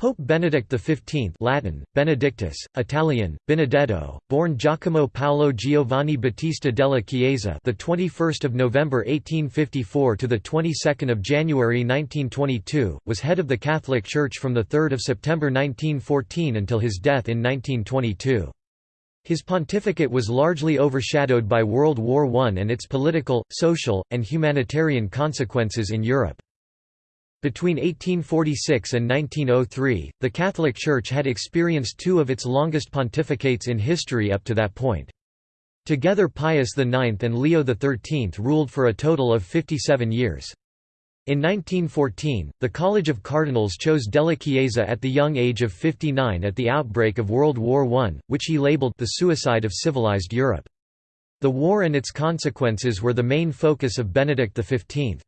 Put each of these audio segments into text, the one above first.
Pope Benedict XV Latin, Benedictus, Italian, Benedetto, born Giacomo Paolo Giovanni Battista della Chiesa the 21st of November 1854 to the 22nd of January 1922, was head of the Catholic Church from the 3rd of September 1914 until his death in 1922. His pontificate was largely overshadowed by World War I and its political, social, and humanitarian consequences in Europe. Between 1846 and 1903, the Catholic Church had experienced two of its longest pontificates in history up to that point. Together Pius IX and Leo XIII ruled for a total of 57 years. In 1914, the College of Cardinals chose Della Chiesa at the young age of 59 at the outbreak of World War I, which he labeled the suicide of civilized Europe. The war and its consequences were the main focus of Benedict XV.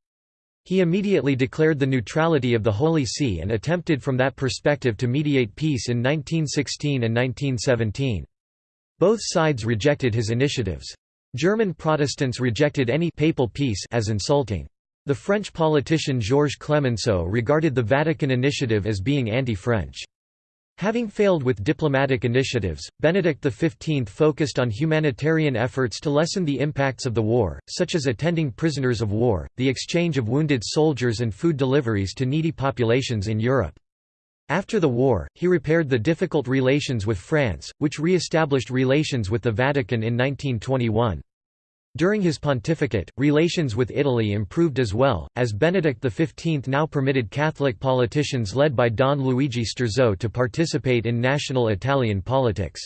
He immediately declared the neutrality of the Holy See and attempted from that perspective to mediate peace in 1916 and 1917. Both sides rejected his initiatives. German Protestants rejected any papal peace as insulting. The French politician Georges Clemenceau regarded the Vatican initiative as being anti-French. Having failed with diplomatic initiatives, Benedict XV focused on humanitarian efforts to lessen the impacts of the war, such as attending prisoners of war, the exchange of wounded soldiers and food deliveries to needy populations in Europe. After the war, he repaired the difficult relations with France, which re-established relations with the Vatican in 1921. During his pontificate, relations with Italy improved as well, as Benedict XV now permitted Catholic politicians led by Don Luigi Sturzo to participate in national Italian politics.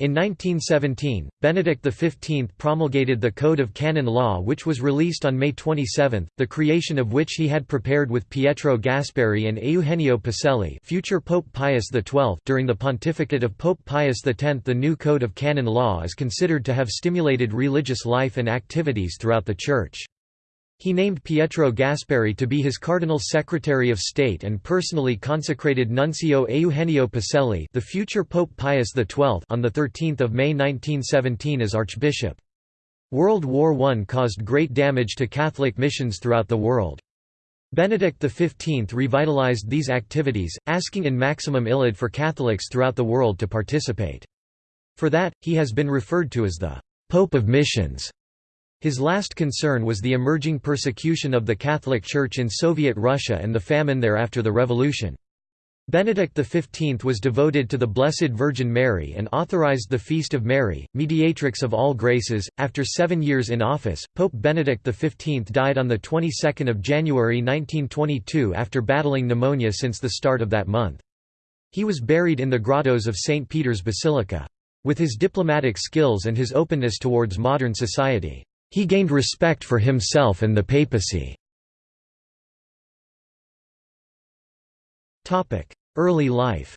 In 1917, Benedict XV promulgated the Code of Canon Law which was released on May 27, the creation of which he had prepared with Pietro Gasparri and Eugenio Pacelli future Pope Pius XII during the pontificate of Pope Pius X the new Code of Canon Law is considered to have stimulated religious life and activities throughout the Church. He named Pietro Gasparri to be his Cardinal Secretary of State and personally consecrated Nuncio Eugenio Pacelli the future Pope Pius XII on 13 May 1917 as Archbishop. World War I caused great damage to Catholic missions throughout the world. Benedict XV revitalized these activities, asking in maximum illud for Catholics throughout the world to participate. For that, he has been referred to as the «Pope of Missions». His last concern was the emerging persecution of the Catholic Church in Soviet Russia and the famine there after the revolution. Benedict XV was devoted to the Blessed Virgin Mary and authorized the Feast of Mary, mediatrix of all graces. After seven years in office, Pope Benedict XV died on the 22nd of January 1922 after battling pneumonia since the start of that month. He was buried in the grottos of St. Peter's Basilica. With his diplomatic skills and his openness towards modern society, he gained respect for himself and the papacy. Early life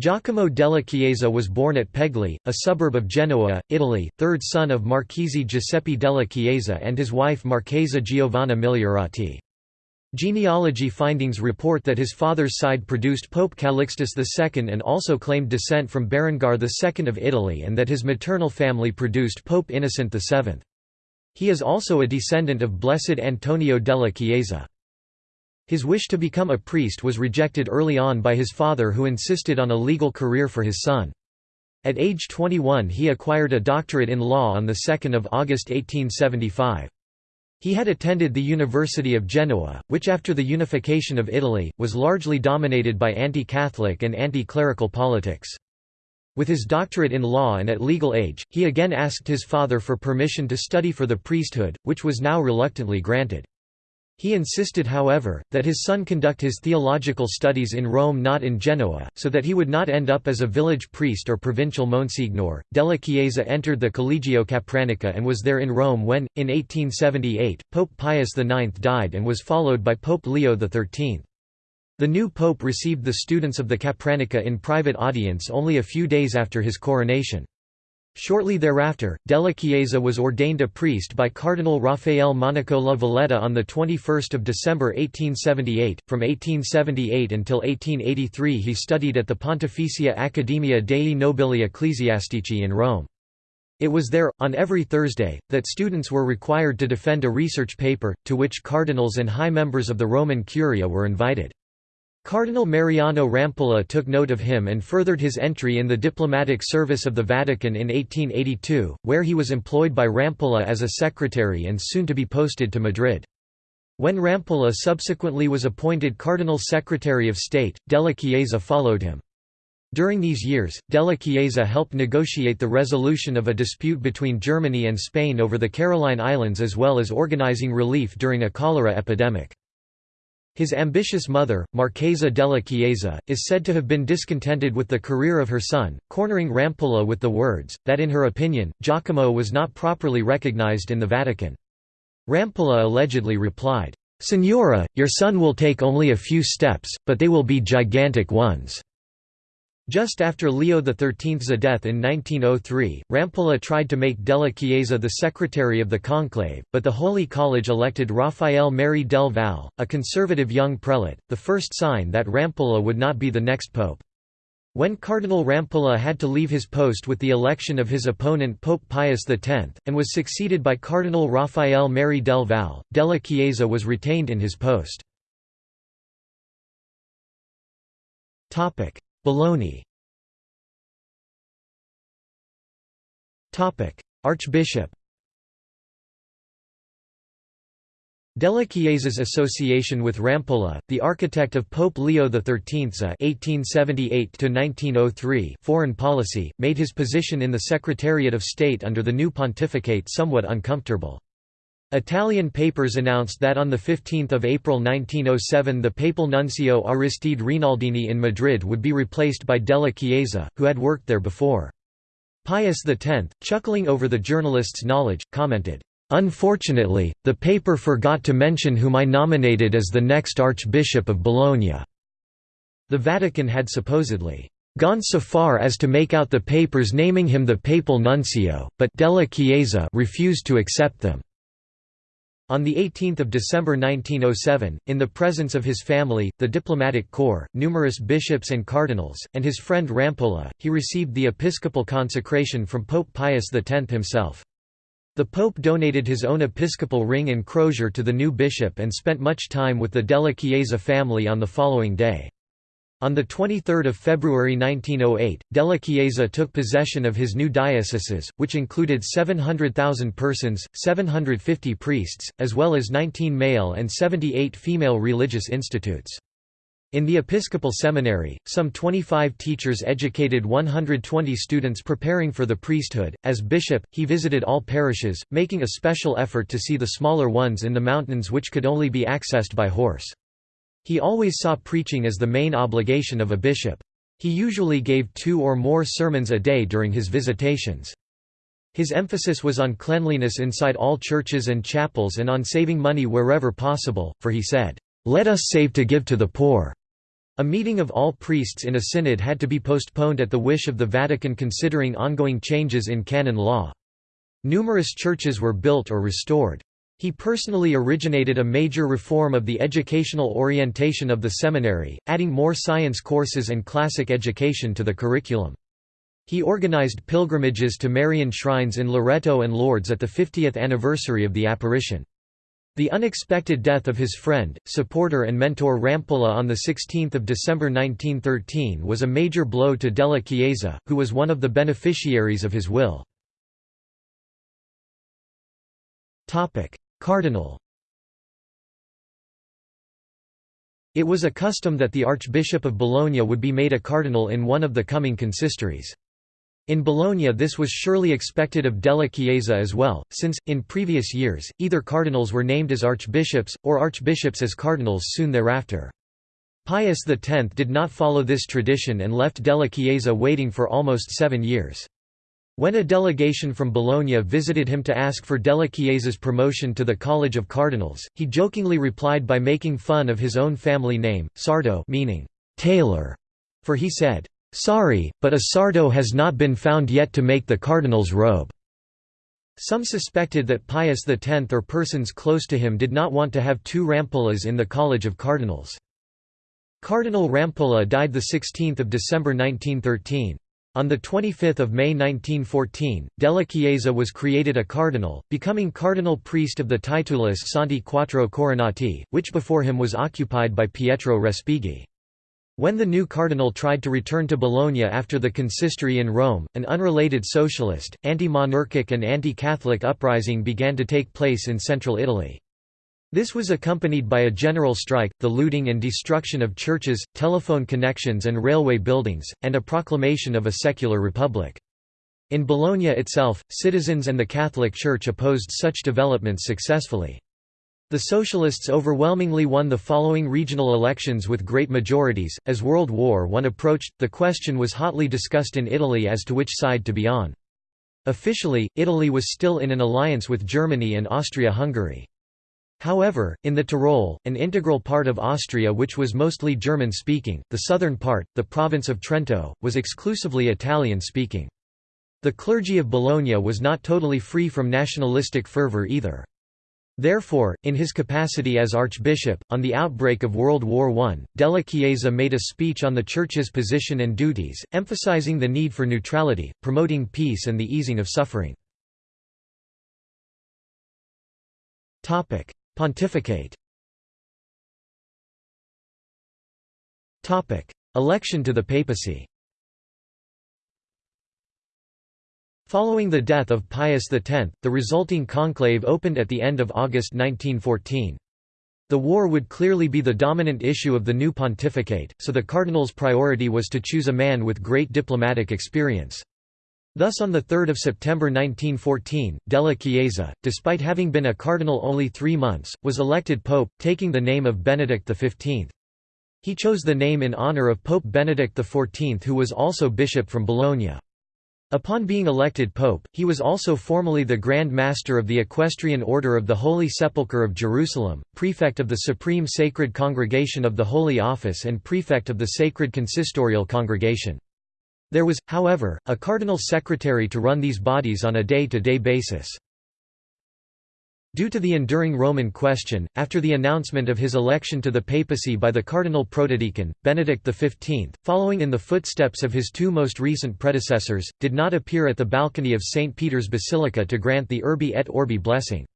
Giacomo della Chiesa was born at Pegli, a suburb of Genoa, Italy, third son of Marchese Giuseppe della Chiesa and his wife Marchesa Giovanna Migliorati. Genealogy findings report that his father's side produced Pope Calixtus II and also claimed descent from Berengar II of Italy and that his maternal family produced Pope Innocent VII. He is also a descendant of Blessed Antonio della Chiesa. His wish to become a priest was rejected early on by his father who insisted on a legal career for his son. At age 21 he acquired a doctorate in law on 2 August 1875. He had attended the University of Genoa, which after the unification of Italy, was largely dominated by anti-Catholic and anti-clerical politics. With his doctorate in law and at legal age, he again asked his father for permission to study for the priesthood, which was now reluctantly granted. He insisted however, that his son conduct his theological studies in Rome not in Genoa, so that he would not end up as a village priest or provincial monsignor. Della Chiesa entered the Collegio Capranica and was there in Rome when, in 1878, Pope Pius IX died and was followed by Pope Leo XIII. The new pope received the students of the Capranica in private audience only a few days after his coronation. Shortly thereafter, Della Chiesa was ordained a priest by Cardinal Raffaele Monaco La Valletta on 21 December 1878. From 1878 until 1883 he studied at the Pontificia Accademia dei Nobili Ecclesiastici in Rome. It was there, on every Thursday, that students were required to defend a research paper, to which cardinals and high members of the Roman Curia were invited. Cardinal Mariano Rampolla took note of him and furthered his entry in the diplomatic service of the Vatican in 1882, where he was employed by Rampolla as a secretary and soon to be posted to Madrid. When Rampolla subsequently was appointed Cardinal Secretary of State, Della Chiesa followed him. During these years, Della Chiesa helped negotiate the resolution of a dispute between Germany and Spain over the Caroline Islands as well as organizing relief during a cholera epidemic. His ambitious mother, Marchesa della Chiesa, is said to have been discontented with the career of her son, cornering Rampolla with the words, that in her opinion, Giacomo was not properly recognized in the Vatican. Rampolla allegedly replied, "'Signora, your son will take only a few steps, but they will be gigantic ones.' Just after Leo XIII's death in 1903, Rampolla tried to make Della Chiesa the secretary of the conclave, but the Holy College elected Rafael Merry del Val, a conservative young prelate, the first sign that Rampolla would not be the next pope. When Cardinal Rampolla had to leave his post with the election of his opponent Pope Pius X, and was succeeded by Cardinal Rafael Merry del Val, Della Chiesa was retained in his post. Bologna. Archbishop. Della Chiesa's association with Rampolla, the architect of Pope Leo XIII's (1878–1903) foreign policy, made his position in the Secretariat of State under the new pontificate somewhat uncomfortable. Italian papers announced that on 15 April 1907 the papal nuncio Aristide Rinaldini in Madrid would be replaced by Della Chiesa, who had worked there before. Pius X, chuckling over the journalist's knowledge, commented, "'Unfortunately, the paper forgot to mention whom I nominated as the next Archbishop of Bologna." The Vatican had supposedly gone so far as to make out the papers naming him the papal nuncio, but Della Chiesa refused to accept them. On 18 December 1907, in the presence of his family, the diplomatic corps, numerous bishops and cardinals, and his friend Rampolla, he received the episcopal consecration from Pope Pius X himself. The pope donated his own episcopal ring and crozier to the new bishop and spent much time with the Della Chiesa family on the following day. On 23 February 1908, Della Chiesa took possession of his new dioceses, which included 700,000 persons, 750 priests, as well as 19 male and 78 female religious institutes. In the Episcopal Seminary, some 25 teachers educated 120 students preparing for the priesthood. As bishop, he visited all parishes, making a special effort to see the smaller ones in the mountains which could only be accessed by horse. He always saw preaching as the main obligation of a bishop. He usually gave two or more sermons a day during his visitations. His emphasis was on cleanliness inside all churches and chapels and on saving money wherever possible, for he said, "'Let us save to give to the poor." A meeting of all priests in a synod had to be postponed at the wish of the Vatican considering ongoing changes in canon law. Numerous churches were built or restored. He personally originated a major reform of the educational orientation of the seminary, adding more science courses and classic education to the curriculum. He organized pilgrimages to Marian shrines in Loreto and Lourdes at the 50th anniversary of the apparition. The unexpected death of his friend, supporter and mentor Rampolla on 16 December 1913 was a major blow to Della Chiesa, who was one of the beneficiaries of his will. Cardinal It was a custom that the Archbishop of Bologna would be made a cardinal in one of the coming consistories. In Bologna this was surely expected of Della Chiesa as well, since, in previous years, either cardinals were named as archbishops, or archbishops as cardinals soon thereafter. Pius X did not follow this tradition and left Della Chiesa waiting for almost seven years. When a delegation from Bologna visited him to ask for Della Chiesa's promotion to the College of Cardinals, he jokingly replied by making fun of his own family name, Sarto meaning tailor, for he said, "'Sorry, but a Sarto has not been found yet to make the cardinal's robe.'" Some suspected that Pius X or persons close to him did not want to have two Rampollas in the College of Cardinals. Cardinal Rampolla died 16 December 1913. On 25 May 1914, Della Chiesa was created a cardinal, becoming cardinal priest of the Titulus Santi Quattro Coronati, which before him was occupied by Pietro Respighi. When the new cardinal tried to return to Bologna after the consistory in Rome, an unrelated socialist, anti-monarchic and anti-Catholic uprising began to take place in central Italy. This was accompanied by a general strike, the looting and destruction of churches, telephone connections and railway buildings, and a proclamation of a secular republic. In Bologna itself, citizens and the Catholic Church opposed such developments successfully. The Socialists overwhelmingly won the following regional elections with great majorities. As World War I approached, the question was hotly discussed in Italy as to which side to be on. Officially, Italy was still in an alliance with Germany and Austria-Hungary. However, in the Tyrol, an integral part of Austria which was mostly German-speaking, the southern part, the province of Trento, was exclusively Italian-speaking. The clergy of Bologna was not totally free from nationalistic fervour either. Therefore, in his capacity as archbishop, on the outbreak of World War I, Della Chiesa made a speech on the Church's position and duties, emphasizing the need for neutrality, promoting peace and the easing of suffering. Pontificate Election to the papacy Following the death of Pius X, the resulting conclave opened at the end of August 1914. The war would clearly be the dominant issue of the new pontificate, so the cardinal's priority was to choose a man with great diplomatic experience. Thus on 3 September 1914, Della Chiesa, despite having been a cardinal only three months, was elected pope, taking the name of Benedict XV. He chose the name in honor of Pope Benedict XIV who was also bishop from Bologna. Upon being elected pope, he was also formally the Grand Master of the Equestrian Order of the Holy Sepulchre of Jerusalem, prefect of the Supreme Sacred Congregation of the Holy Office and prefect of the Sacred Consistorial Congregation. There was, however, a cardinal secretary to run these bodies on a day-to-day -day basis. Due to the enduring Roman question, after the announcement of his election to the papacy by the cardinal protodeacon, Benedict XV, following in the footsteps of his two most recent predecessors, did not appear at the balcony of St. Peter's Basilica to grant the Urbi et Orbi blessing.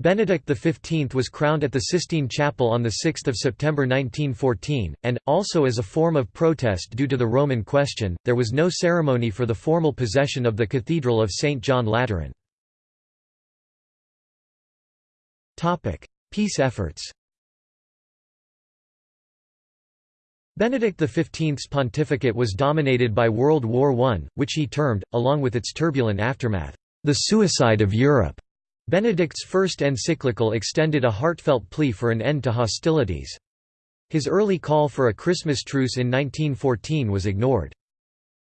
Benedict XV was crowned at the Sistine Chapel on 6 September 1914, and, also as a form of protest due to the Roman question, there was no ceremony for the formal possession of the Cathedral of St. John Lateran. Peace efforts Benedict XV's pontificate was dominated by World War I, which he termed, along with its turbulent aftermath, the suicide of Europe. Benedict's first encyclical extended a heartfelt plea for an end to hostilities. His early call for a Christmas truce in 1914 was ignored.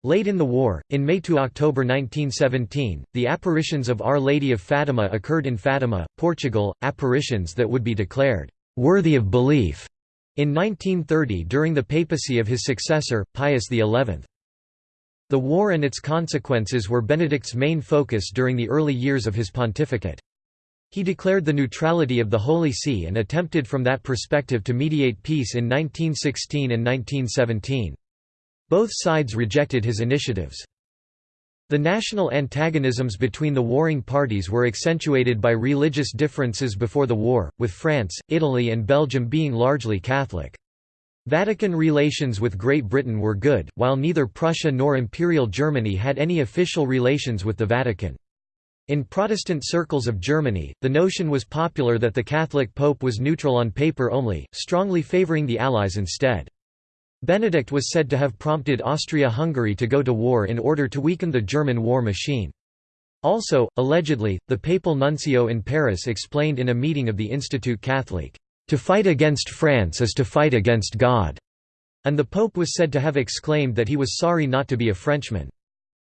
Late in the war, in May to October 1917, the apparitions of Our Lady of Fatima occurred in Fatima, Portugal, apparitions that would be declared worthy of belief in 1930 during the papacy of his successor, Pius XI. The war and its consequences were Benedict's main focus during the early years of his pontificate. He declared the neutrality of the Holy See and attempted from that perspective to mediate peace in 1916 and 1917. Both sides rejected his initiatives. The national antagonisms between the warring parties were accentuated by religious differences before the war, with France, Italy and Belgium being largely Catholic. Vatican relations with Great Britain were good, while neither Prussia nor Imperial Germany had any official relations with the Vatican. In Protestant circles of Germany, the notion was popular that the Catholic Pope was neutral on paper only, strongly favouring the Allies instead. Benedict was said to have prompted Austria-Hungary to go to war in order to weaken the German war machine. Also, allegedly, the papal nuncio in Paris explained in a meeting of the Institut Catholique, "...to fight against France is to fight against God," and the Pope was said to have exclaimed that he was sorry not to be a Frenchman.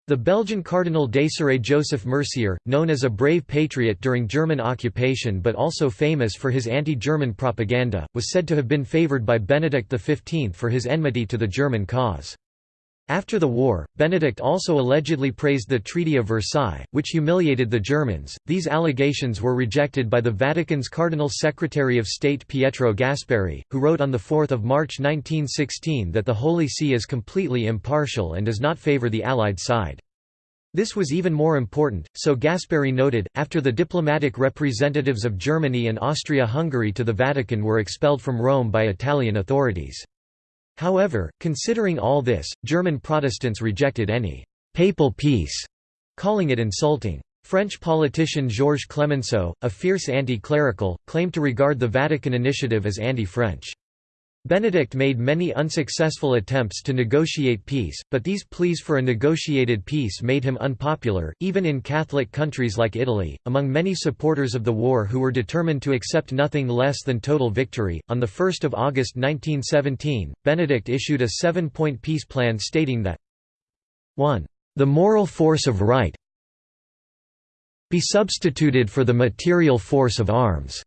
The Belgian Cardinal Desiré Joseph Mercier, known as a brave patriot during German occupation but also famous for his anti-German propaganda, was said to have been favoured by Benedict XV for his enmity to the German cause. After the war, Benedict also allegedly praised the Treaty of Versailles, which humiliated the Germans. These allegations were rejected by the Vatican's Cardinal Secretary of State Pietro Gasparri, who wrote on 4 March 1916 that the Holy See is completely impartial and does not favor the Allied side. This was even more important, so Gasparri noted, after the diplomatic representatives of Germany and Austria-Hungary to the Vatican were expelled from Rome by Italian authorities. However, considering all this, German Protestants rejected any «papal peace», calling it insulting. French politician Georges Clemenceau, a fierce anti-clerical, claimed to regard the Vatican initiative as anti-French. Benedict made many unsuccessful attempts to negotiate peace, but these pleas for a negotiated peace made him unpopular, even in Catholic countries like Italy. Among many supporters of the war who were determined to accept nothing less than total victory, on 1 August 1917, Benedict issued a seven point peace plan stating that 1. The moral force of right be substituted for the material force of arms.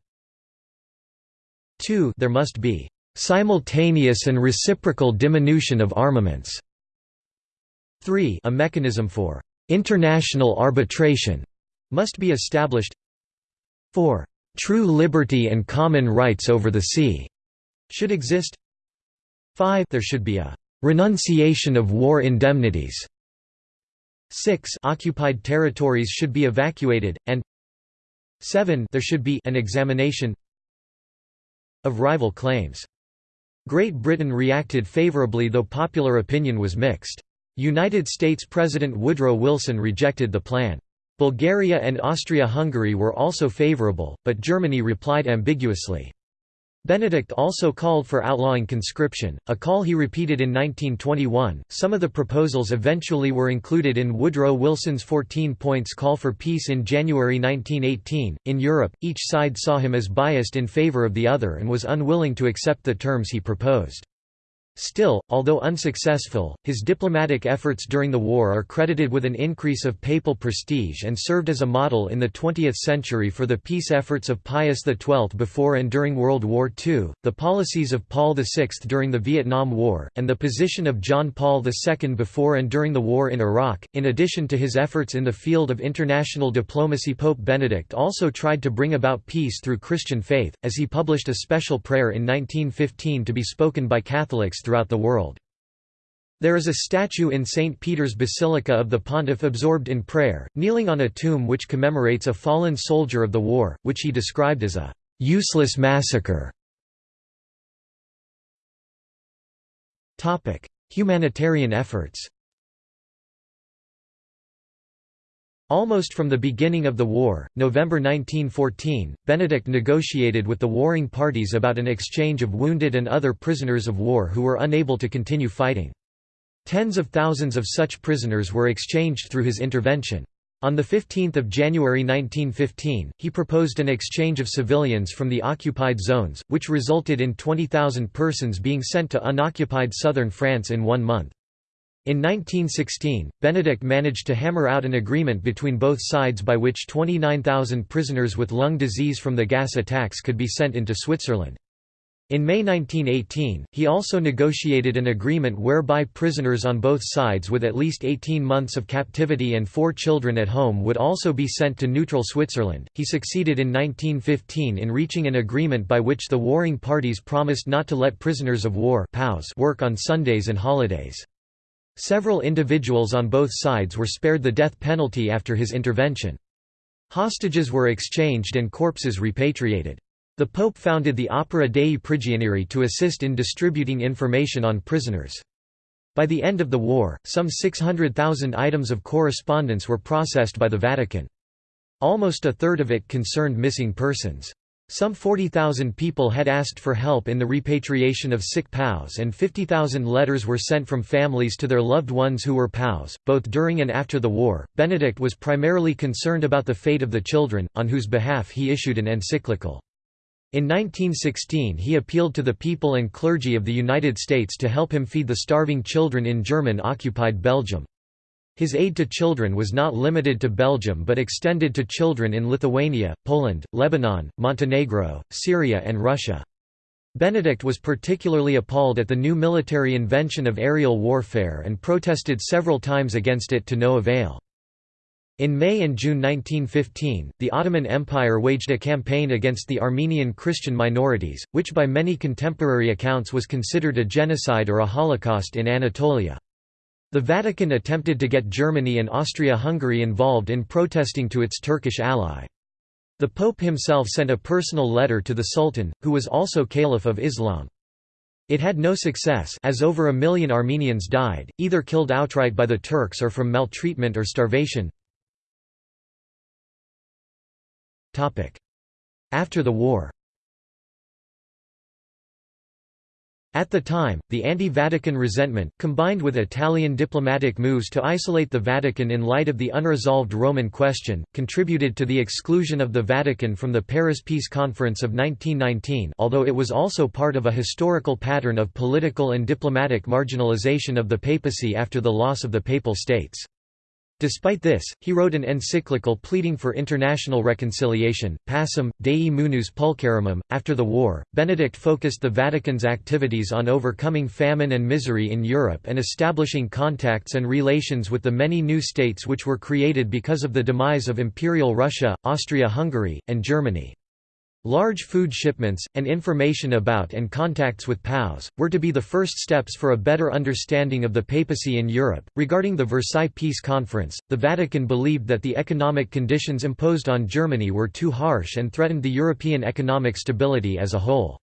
2. There must be simultaneous and reciprocal diminution of armaments. 3 A mechanism for international arbitration must be established. 4 True liberty and common rights over the sea should exist. 5 There should be a renunciation of war indemnities. 6 Occupied territories should be evacuated and 7 There should be an examination of rival claims. Great Britain reacted favourably though popular opinion was mixed. United States President Woodrow Wilson rejected the plan. Bulgaria and Austria-Hungary were also favourable, but Germany replied ambiguously. Benedict also called for outlawing conscription, a call he repeated in 1921. Some of the proposals eventually were included in Woodrow Wilson's 14 points call for peace in January 1918. In Europe, each side saw him as biased in favor of the other and was unwilling to accept the terms he proposed. Still, although unsuccessful, his diplomatic efforts during the war are credited with an increase of papal prestige and served as a model in the 20th century for the peace efforts of Pius XII before and during World War II, the policies of Paul VI during the Vietnam War, and the position of John Paul II before and during the war in Iraq. In addition to his efforts in the field of international diplomacy, Pope Benedict also tried to bring about peace through Christian faith, as he published a special prayer in 1915 to be spoken by Catholics throughout the world. There is a statue in St. Peter's Basilica of the pontiff absorbed in prayer, kneeling on a tomb which commemorates a fallen soldier of the war, which he described as a «useless massacre». Humanitarian efforts Almost from the beginning of the war, November 1914, Benedict negotiated with the warring parties about an exchange of wounded and other prisoners of war who were unable to continue fighting. Tens of thousands of such prisoners were exchanged through his intervention. On 15 January 1915, he proposed an exchange of civilians from the occupied zones, which resulted in 20,000 persons being sent to unoccupied southern France in one month. In 1916, Benedict managed to hammer out an agreement between both sides by which 29,000 prisoners with lung disease from the gas attacks could be sent into Switzerland. In May 1918, he also negotiated an agreement whereby prisoners on both sides with at least 18 months of captivity and four children at home would also be sent to neutral Switzerland. He succeeded in 1915 in reaching an agreement by which the warring parties promised not to let prisoners of war work on Sundays and holidays. Several individuals on both sides were spared the death penalty after his intervention. Hostages were exchanged and corpses repatriated. The Pope founded the Opera dei Prigionieri to assist in distributing information on prisoners. By the end of the war, some 600,000 items of correspondence were processed by the Vatican. Almost a third of it concerned missing persons. Some 40,000 people had asked for help in the repatriation of sick POWs and 50,000 letters were sent from families to their loved ones who were POWs. Both during and after the war, Benedict was primarily concerned about the fate of the children, on whose behalf he issued an encyclical. In 1916 he appealed to the people and clergy of the United States to help him feed the starving children in German-occupied Belgium. His aid to children was not limited to Belgium but extended to children in Lithuania, Poland, Lebanon, Montenegro, Syria and Russia. Benedict was particularly appalled at the new military invention of aerial warfare and protested several times against it to no avail. In May and June 1915, the Ottoman Empire waged a campaign against the Armenian Christian minorities, which by many contemporary accounts was considered a genocide or a holocaust in Anatolia. The Vatican attempted to get Germany and Austria-Hungary involved in protesting to its Turkish ally. The Pope himself sent a personal letter to the Sultan, who was also Caliph of Islam. It had no success as over a million Armenians died, either killed outright by the Turks or from maltreatment or starvation. After the war At the time, the anti-Vatican resentment, combined with Italian diplomatic moves to isolate the Vatican in light of the unresolved Roman question, contributed to the exclusion of the Vatican from the Paris Peace Conference of 1919 although it was also part of a historical pattern of political and diplomatic marginalization of the papacy after the loss of the Papal States. Despite this, he wrote an encyclical pleading for international reconciliation, Pacem, Dei Munus Pulcherrimum. After the war, Benedict focused the Vatican's activities on overcoming famine and misery in Europe and establishing contacts and relations with the many new states which were created because of the demise of Imperial Russia, Austria-Hungary, and Germany. Large food shipments, and information about and contacts with POWs, were to be the first steps for a better understanding of the papacy in Europe. Regarding the Versailles Peace Conference, the Vatican believed that the economic conditions imposed on Germany were too harsh and threatened the European economic stability as a whole.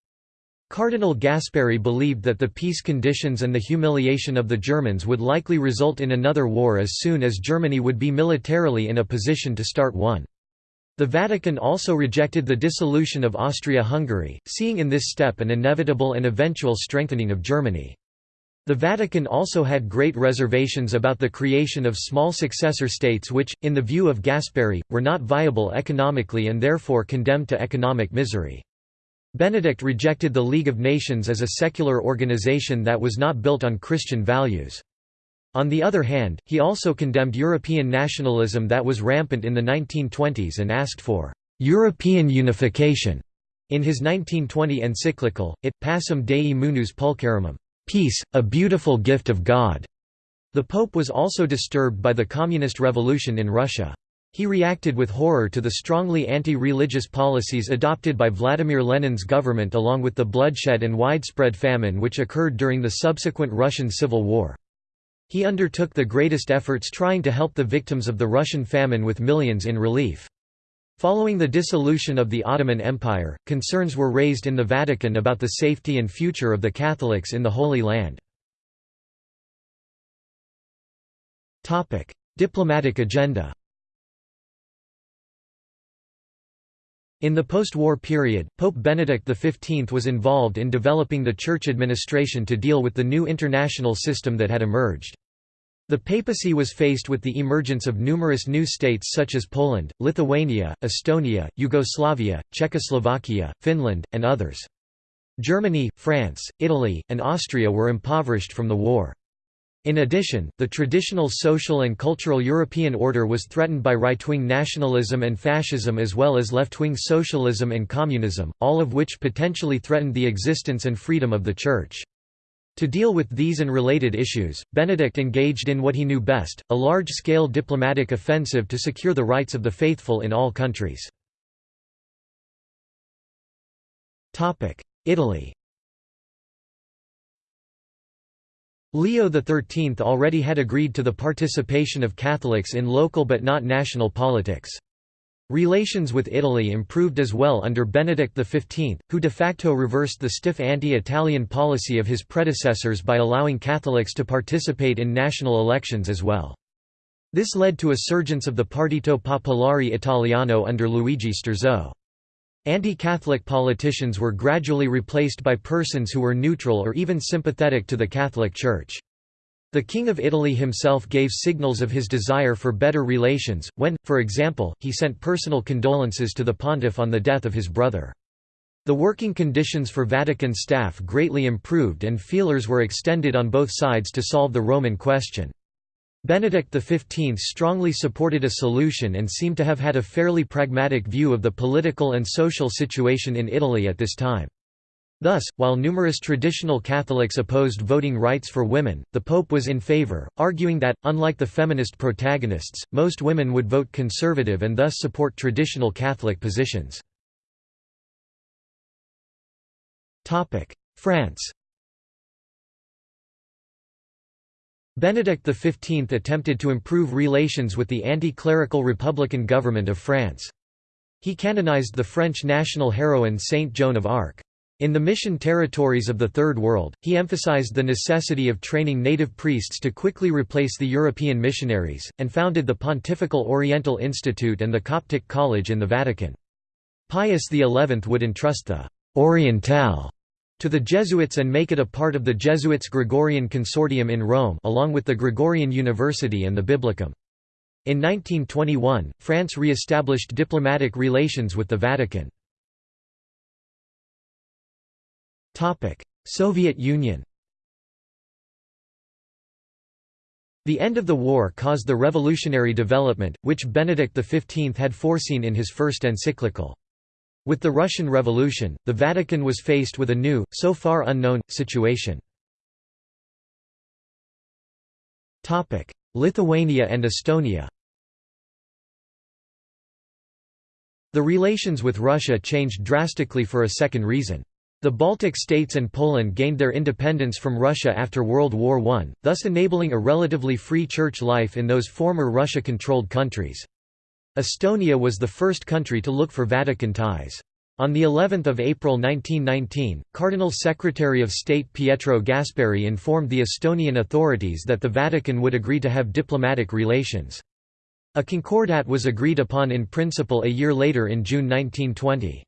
Cardinal Gasparri believed that the peace conditions and the humiliation of the Germans would likely result in another war as soon as Germany would be militarily in a position to start one. The Vatican also rejected the dissolution of Austria-Hungary, seeing in this step an inevitable and eventual strengthening of Germany. The Vatican also had great reservations about the creation of small successor states which, in the view of Gasparri, were not viable economically and therefore condemned to economic misery. Benedict rejected the League of Nations as a secular organization that was not built on Christian values. On the other hand, he also condemned European nationalism that was rampant in the 1920s and asked for «European unification» in his 1920 encyclical, It Pacem Dei Munus Pulcherrimum, peace, a beautiful gift of God. The Pope was also disturbed by the Communist Revolution in Russia. He reacted with horror to the strongly anti-religious policies adopted by Vladimir Lenin's government along with the bloodshed and widespread famine which occurred during the subsequent Russian Civil War. He undertook the greatest efforts trying to help the victims of the Russian famine with millions in relief. Following the dissolution of the Ottoman Empire, concerns were raised in the Vatican about the safety and future of the Catholics in the Holy Land. Diplomatic agenda In the post-war period, Pope Benedict XV was involved in developing the church administration to deal with the new international system that had emerged. The papacy was faced with the emergence of numerous new states such as Poland, Lithuania, Estonia, Yugoslavia, Czechoslovakia, Finland, and others. Germany, France, Italy, and Austria were impoverished from the war. In addition, the traditional social and cultural European order was threatened by right-wing nationalism and fascism as well as left-wing socialism and communism, all of which potentially threatened the existence and freedom of the Church. To deal with these and related issues, Benedict engaged in what he knew best, a large-scale diplomatic offensive to secure the rights of the faithful in all countries. Italy Leo XIII already had agreed to the participation of Catholics in local but not national politics. Relations with Italy improved as well under Benedict XV, who de facto reversed the stiff anti-Italian policy of his predecessors by allowing Catholics to participate in national elections as well. This led to a surgence of the Partito Popolare Italiano under Luigi Sturzo. Anti-Catholic politicians were gradually replaced by persons who were neutral or even sympathetic to the Catholic Church. The King of Italy himself gave signals of his desire for better relations, when, for example, he sent personal condolences to the pontiff on the death of his brother. The working conditions for Vatican staff greatly improved and feelers were extended on both sides to solve the Roman question. Benedict XV strongly supported a solution and seemed to have had a fairly pragmatic view of the political and social situation in Italy at this time. Thus, while numerous traditional Catholics opposed voting rights for women, the Pope was in favor, arguing that, unlike the feminist protagonists, most women would vote conservative and thus support traditional Catholic positions. France Benedict XV attempted to improve relations with the anti-clerical Republican government of France. He canonized the French national heroine Saint Joan of Arc. In the mission territories of the Third World, he emphasized the necessity of training native priests to quickly replace the European missionaries, and founded the Pontifical Oriental Institute and the Coptic College in the Vatican. Pius XI would entrust the «Orientale» to the Jesuits and make it a part of the Jesuits' Gregorian Consortium in Rome along with the Gregorian University and the Biblicum. In 1921, France re-established diplomatic relations with the Vatican. Soviet Union The end of the war caused the revolutionary development, which Benedict XV had foreseen in his first encyclical. With the Russian Revolution, the Vatican was faced with a new, so far unknown, situation. Lithuania and Estonia The relations with Russia changed drastically for a second reason. The Baltic states and Poland gained their independence from Russia after World War I, thus enabling a relatively free church life in those former Russia-controlled countries. Estonia was the first country to look for Vatican ties. On the 11th of April 1919, Cardinal Secretary of State Pietro Gasparri informed the Estonian authorities that the Vatican would agree to have diplomatic relations. A concordat was agreed upon in principle a year later in June 1920.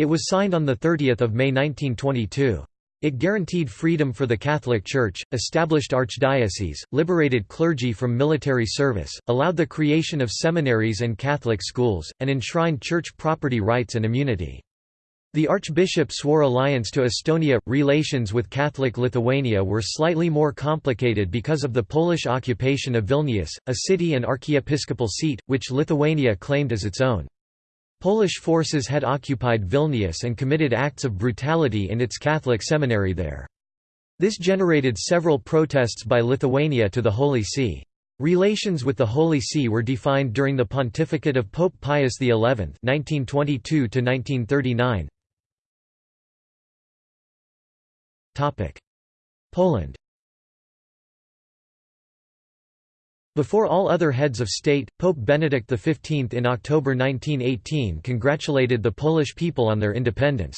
It was signed on 30 May 1922. It guaranteed freedom for the Catholic Church, established archdioceses, liberated clergy from military service, allowed the creation of seminaries and Catholic schools, and enshrined church property rights and immunity. The archbishop swore alliance to Estonia. Relations with Catholic Lithuania were slightly more complicated because of the Polish occupation of Vilnius, a city and archiepiscopal seat, which Lithuania claimed as its own. Polish forces had occupied Vilnius and committed acts of brutality in its Catholic seminary there. This generated several protests by Lithuania to the Holy See. Relations with the Holy See were defined during the pontificate of Pope Pius XI (1922–1939). Topic: Poland. Before all other heads of state, Pope Benedict XV in October 1918 congratulated the Polish people on their independence.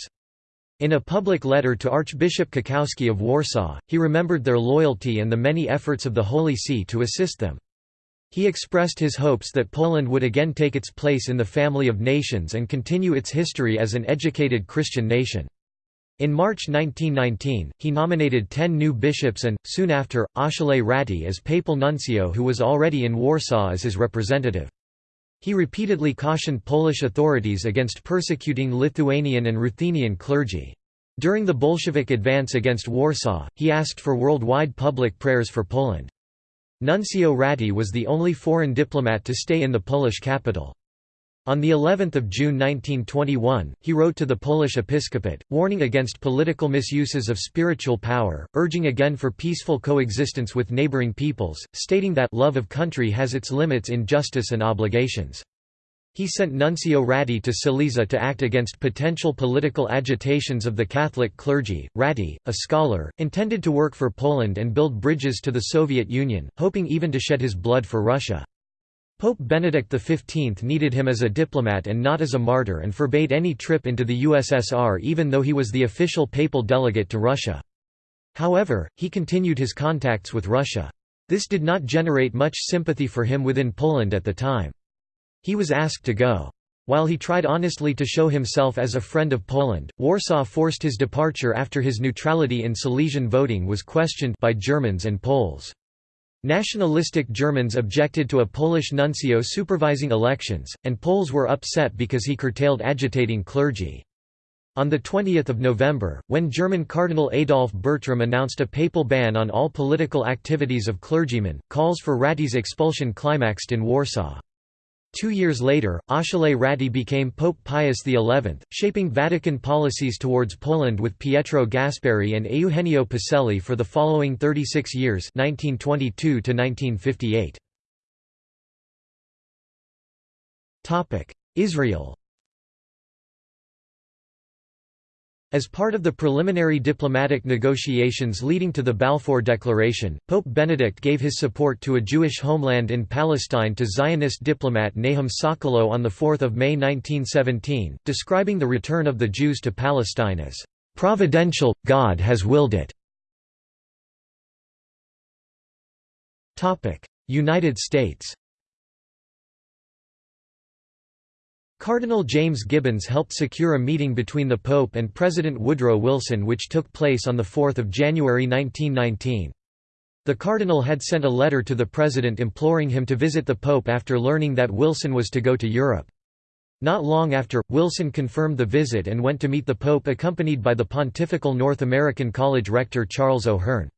In a public letter to Archbishop Kakowski of Warsaw, he remembered their loyalty and the many efforts of the Holy See to assist them. He expressed his hopes that Poland would again take its place in the family of nations and continue its history as an educated Christian nation. In March 1919, he nominated ten new bishops and, soon after, Achille Ratti as papal nuncio who was already in Warsaw as his representative. He repeatedly cautioned Polish authorities against persecuting Lithuanian and Ruthenian clergy. During the Bolshevik advance against Warsaw, he asked for worldwide public prayers for Poland. Nuncio Ratti was the only foreign diplomat to stay in the Polish capital. On the 11th of June 1921, he wrote to the Polish episcopate, warning against political misuses of spiritual power, urging again for peaceful coexistence with neighboring peoples, stating that love of country has its limits in justice and obligations. He sent Nuncio Ratti to Silesia to act against potential political agitations of the Catholic clergy. Ratti, a scholar, intended to work for Poland and build bridges to the Soviet Union, hoping even to shed his blood for Russia. Pope Benedict XV needed him as a diplomat and not as a martyr and forbade any trip into the USSR even though he was the official papal delegate to Russia. However, he continued his contacts with Russia. This did not generate much sympathy for him within Poland at the time. He was asked to go. While he tried honestly to show himself as a friend of Poland, Warsaw forced his departure after his neutrality in Silesian voting was questioned by Germans and Poles. Nationalistic Germans objected to a Polish nuncio supervising elections, and Poles were upset because he curtailed agitating clergy. On 20 November, when German Cardinal Adolf Bertram announced a papal ban on all political activities of clergymen, calls for Ratti's expulsion climaxed in Warsaw. Two years later, Achille Ratti became Pope Pius XI, shaping Vatican policies towards Poland with Pietro Gasparri and Eugenio Pacelli for the following 36 years 1922 -1958. Israel As part of the preliminary diplomatic negotiations leading to the Balfour Declaration, Pope Benedict gave his support to a Jewish homeland in Palestine to Zionist diplomat Nahum Sokolow on 4 May 1917, describing the return of the Jews to Palestine as, "...providential, God has willed it." United States Cardinal James Gibbons helped secure a meeting between the Pope and President Woodrow Wilson which took place on 4 January 1919. The Cardinal had sent a letter to the President imploring him to visit the Pope after learning that Wilson was to go to Europe. Not long after, Wilson confirmed the visit and went to meet the Pope accompanied by the Pontifical North American College rector Charles O'Hern.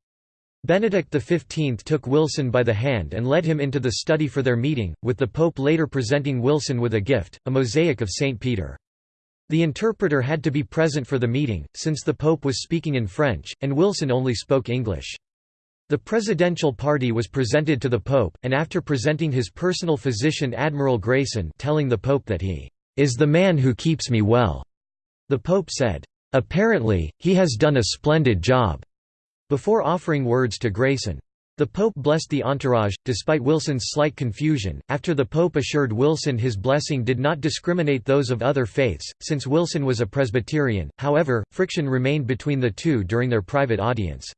Benedict XV took Wilson by the hand and led him into the study for their meeting, with the Pope later presenting Wilson with a gift, a mosaic of St. Peter. The interpreter had to be present for the meeting, since the Pope was speaking in French, and Wilson only spoke English. The presidential party was presented to the Pope, and after presenting his personal physician Admiral Grayson telling the Pope that he is the man who keeps me well, the Pope said, "'Apparently, he has done a splendid job' before offering words to Grayson. The Pope blessed the entourage, despite Wilson's slight confusion, after the Pope assured Wilson his blessing did not discriminate those of other faiths, since Wilson was a Presbyterian, however, friction remained between the two during their private audience.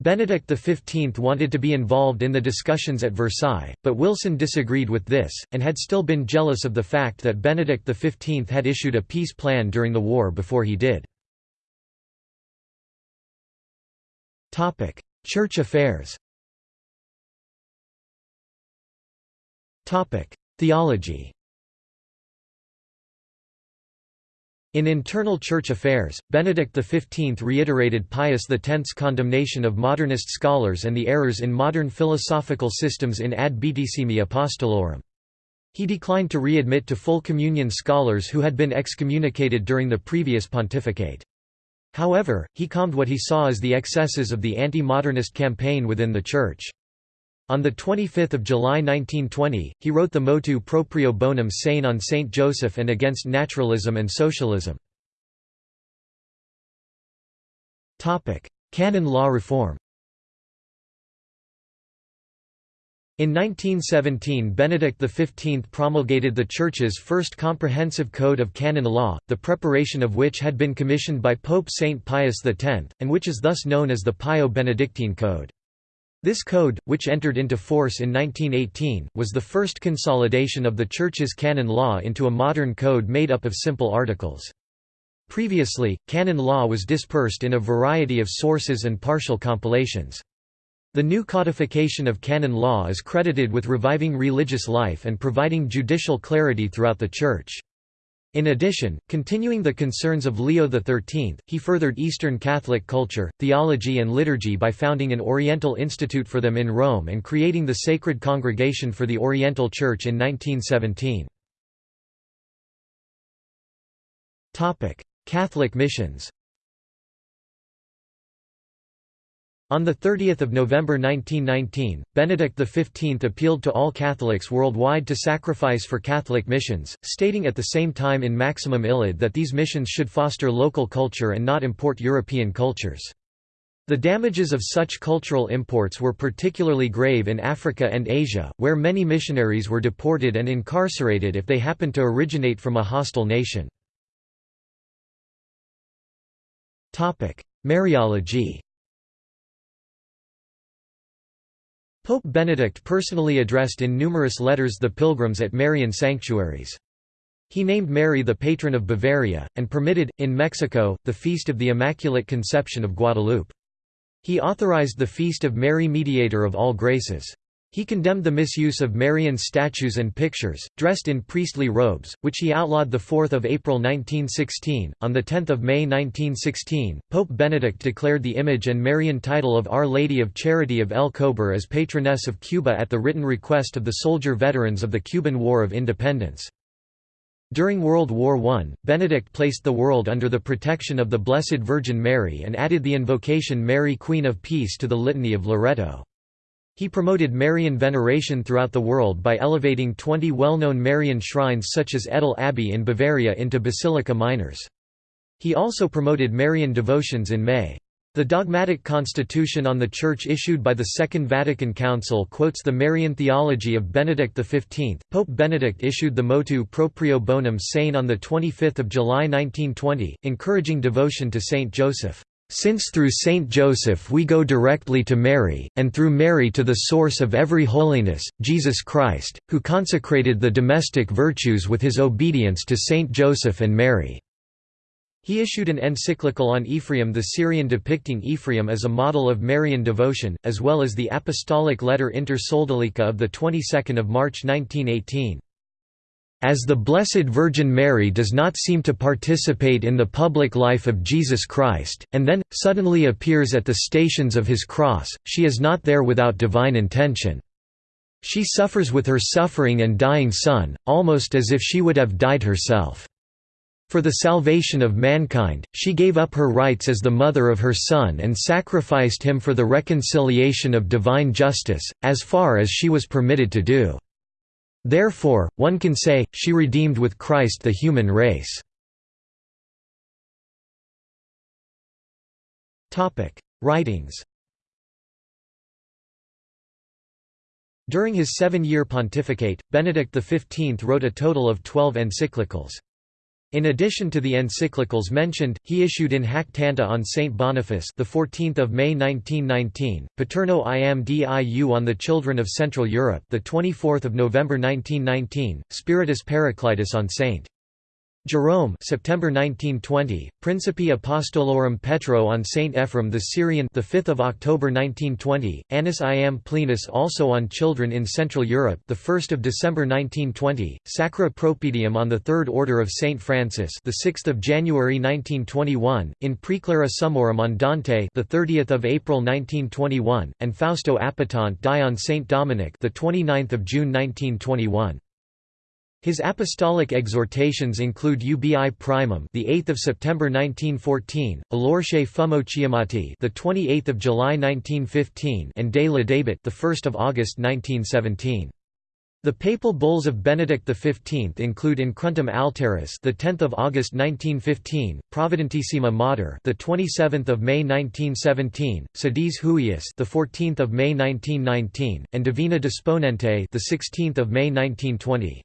Benedict XV wanted to be involved in the discussions at Versailles, but Wilson disagreed with this, and had still been jealous of the fact that Benedict XV had issued a peace plan during the war before he did. Church affairs. Topic: Theology. In internal church affairs, Benedict XV reiterated Pius X's condemnation of modernist scholars and the errors in modern philosophical systems in Ad Beatissimi Apostolorum. He declined to readmit to full communion scholars who had been excommunicated during the previous pontificate. However, he calmed what he saw as the excesses of the anti-modernist campaign within the Church. On 25 July 1920, he wrote the motu proprio bonum sane on Saint Joseph and against naturalism and socialism. Canon law reform In 1917 Benedict XV promulgated the Church's first comprehensive code of canon law, the preparation of which had been commissioned by Pope Saint Pius X, and which is thus known as the Pio-Benedictine Code. This code, which entered into force in 1918, was the first consolidation of the Church's canon law into a modern code made up of simple articles. Previously, canon law was dispersed in a variety of sources and partial compilations. The new codification of canon law is credited with reviving religious life and providing judicial clarity throughout the Church. In addition, continuing the concerns of Leo XIII, he furthered Eastern Catholic culture, theology and liturgy by founding an Oriental Institute for them in Rome and creating the Sacred Congregation for the Oriental Church in 1917. Catholic missions On 30 November 1919, Benedict XV appealed to all Catholics worldwide to sacrifice for Catholic missions, stating at the same time in Maximum Illud that these missions should foster local culture and not import European cultures. The damages of such cultural imports were particularly grave in Africa and Asia, where many missionaries were deported and incarcerated if they happened to originate from a hostile nation. Mariology Pope Benedict personally addressed in numerous letters the pilgrims at Marian sanctuaries. He named Mary the patron of Bavaria, and permitted, in Mexico, the Feast of the Immaculate Conception of Guadalupe. He authorized the Feast of Mary Mediator of All Graces. He condemned the misuse of Marian statues and pictures, dressed in priestly robes, which he outlawed 4 April 1916. On 10 May 1916, Pope Benedict declared the image and Marian title of Our Lady of Charity of El Cobre as patroness of Cuba at the written request of the soldier veterans of the Cuban War of Independence. During World War I, Benedict placed the world under the protection of the Blessed Virgin Mary and added the invocation Mary Queen of Peace to the Litany of Loreto. He promoted Marian veneration throughout the world by elevating 20 well-known Marian shrines such as Ettal Abbey in Bavaria into basilica minors. He also promoted Marian devotions in May. The dogmatic constitution on the Church issued by the Second Vatican Council quotes the Marian theology of Benedict XV. Pope Benedict issued the motu proprio bonum sane on 25 July 1920, encouraging devotion to Saint Joseph. Since through Saint Joseph we go directly to Mary, and through Mary to the source of every holiness, Jesus Christ, who consecrated the domestic virtues with his obedience to Saint Joseph and Mary." He issued an encyclical on Ephraim the Syrian depicting Ephraim as a model of Marian devotion, as well as the apostolic letter Inter Sodalicia of the 22nd of March 1918. As the Blessed Virgin Mary does not seem to participate in the public life of Jesus Christ, and then, suddenly appears at the stations of his cross, she is not there without divine intention. She suffers with her suffering and dying Son, almost as if she would have died herself. For the salvation of mankind, she gave up her rights as the mother of her Son and sacrificed him for the reconciliation of divine justice, as far as she was permitted to do. Therefore, one can say, she redeemed with Christ the human race. Writings During his seven-year pontificate, Benedict XV wrote a total of twelve encyclicals. In addition to the encyclicals mentioned, he issued in hac tanta on Saint Boniface, the 14th of May 1919, Paterno iam diu on the children of Central Europe, the 24th of November 1919, Spiritus Paraclitus on Saint Jerome September 1920, Principi Apostolorum Petro on Saint Ephrem the Syrian the 5th of October 1920, Annus Iam Plenus also on children in Central Europe the 1st of December 1920, Sacra Propediem on the Third Order of Saint Francis the 6th of January 1921, in Praeclara Summorum on Dante the 30th of April 1921, and Fausto Appetente die on Saint Dominic the 29th of June 1921. His apostolic exhortations include Ubi Primum, the 8th of September 1914, Allorché Fummo Chiamati, the 28th of July 1915, and Dès le Début, the 1st of August 1917. The papal bulls of Benedict XV include Incruentum Altaris, the 10th of August 1915, Providentissima Mater, the 27th of May 1917, Sedis Huius, the 14th of May 1919, and Divina Disponente, the 16th of May 1920.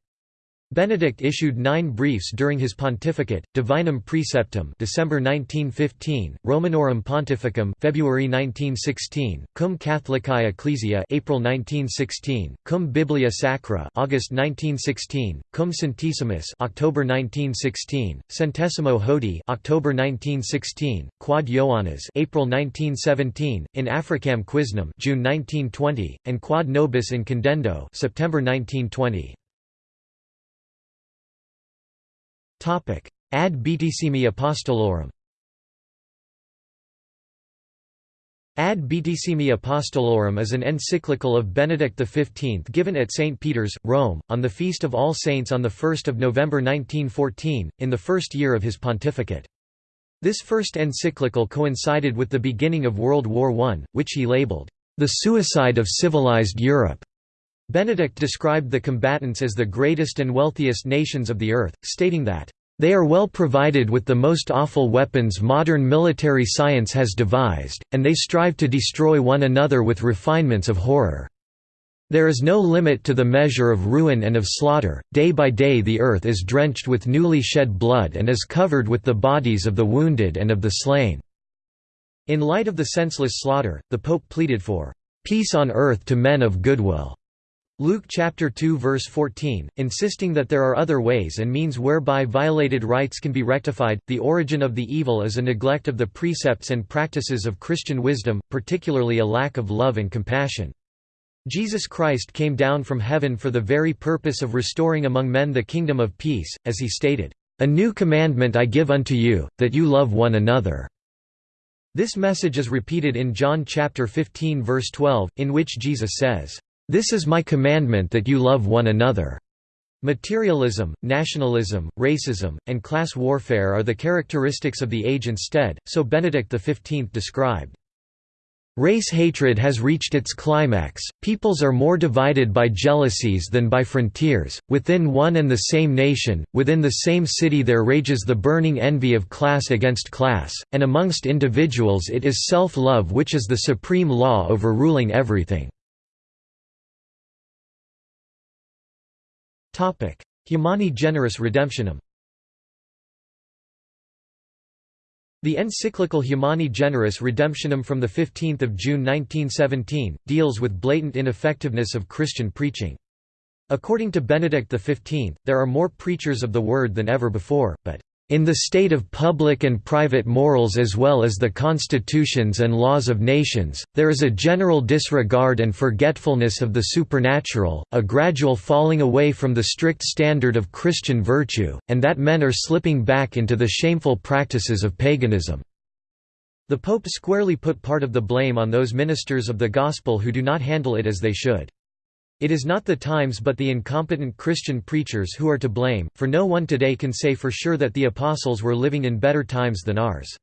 Benedict issued nine briefs during his pontificate: Divinum Praeceptum, December 1915; Romanorum Pontificum, February 1916; Cum Catholicae Ecclesiae, April 1916; Cum Biblia Sacra, August 1916; Cum Sanctissimus, October 1916; Centesimo Hodie October 1916; Quod Ioannes, April 1917; In Africam Quisnam, June 1920; and Quod Nobis in Condendo, September 1920. Ad Beatissimi Apostolorum Ad Beatissimi Apostolorum is an encyclical of Benedict XV given at St. Peter's, Rome, on the Feast of All Saints on 1 November 1914, in the first year of his pontificate. This first encyclical coincided with the beginning of World War I, which he labeled, "...the suicide of civilized Europe." Benedict described the combatants as the greatest and wealthiest nations of the earth, stating that, "...they are well provided with the most awful weapons modern military science has devised, and they strive to destroy one another with refinements of horror. There is no limit to the measure of ruin and of slaughter, day by day the earth is drenched with newly shed blood and is covered with the bodies of the wounded and of the slain." In light of the senseless slaughter, the Pope pleaded for "...peace on earth to men of goodwill." Luke chapter 2 verse 14, insisting that there are other ways and means whereby violated rights can be rectified. The origin of the evil is a neglect of the precepts and practices of Christian wisdom, particularly a lack of love and compassion. Jesus Christ came down from heaven for the very purpose of restoring among men the kingdom of peace, as he stated, "'A new commandment I give unto you, that you love one another." This message is repeated in John chapter 15 verse 12, in which Jesus says, "'This is my commandment that you love one another." Materialism, nationalism, racism, and class warfare are the characteristics of the age instead, so Benedict XV described. Race hatred has reached its climax, peoples are more divided by jealousies than by frontiers, within one and the same nation, within the same city there rages the burning envy of class against class, and amongst individuals it is self-love which is the supreme law overruling everything. Humani Generis Redemptionem The encyclical Humani Generis Redemptionem from 15 June 1917, deals with blatant ineffectiveness of Christian preaching. According to Benedict XV, there are more preachers of the word than ever before, but in the state of public and private morals as well as the constitutions and laws of nations, there is a general disregard and forgetfulness of the supernatural, a gradual falling away from the strict standard of Christian virtue, and that men are slipping back into the shameful practices of paganism. The Pope squarely put part of the blame on those ministers of the Gospel who do not handle it as they should. It is not the times but the incompetent Christian preachers who are to blame, for no one today can say for sure that the Apostles were living in better times than ours.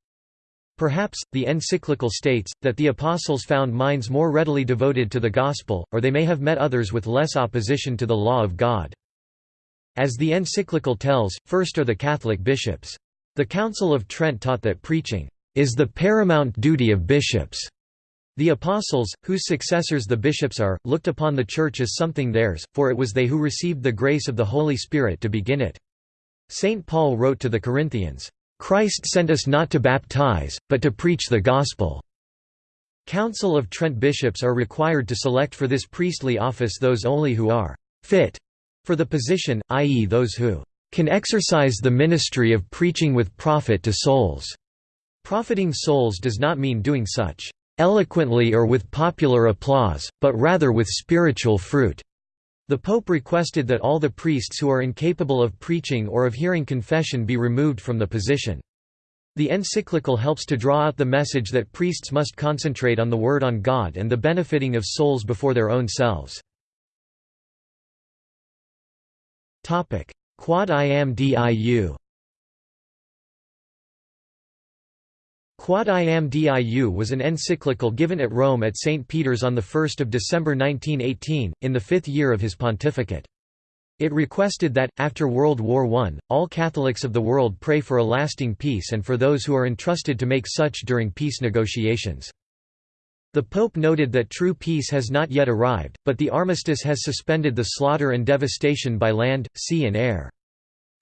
Perhaps, the encyclical states, that the Apostles found minds more readily devoted to the Gospel, or they may have met others with less opposition to the law of God. As the encyclical tells, first are the Catholic bishops. The Council of Trent taught that preaching is the paramount duty of bishops. The apostles, whose successors the bishops are, looked upon the Church as something theirs, for it was they who received the grace of the Holy Spirit to begin it. St. Paul wrote to the Corinthians, "'Christ sent us not to baptize, but to preach the gospel." Council of Trent bishops are required to select for this priestly office those only who are «fit» for the position, i.e. those who «can exercise the ministry of preaching with profit to souls». Profiting souls does not mean doing such eloquently or with popular applause, but rather with spiritual fruit." The Pope requested that all the priests who are incapable of preaching or of hearing confession be removed from the position. The encyclical helps to draw out the message that priests must concentrate on the Word on God and the benefiting of souls before their own selves. Quod iam diu Quod iam diu was an encyclical given at Rome at St. Peter's on 1 December 1918, in the fifth year of his pontificate. It requested that, after World War I, all Catholics of the world pray for a lasting peace and for those who are entrusted to make such during peace negotiations. The Pope noted that true peace has not yet arrived, but the armistice has suspended the slaughter and devastation by land, sea and air.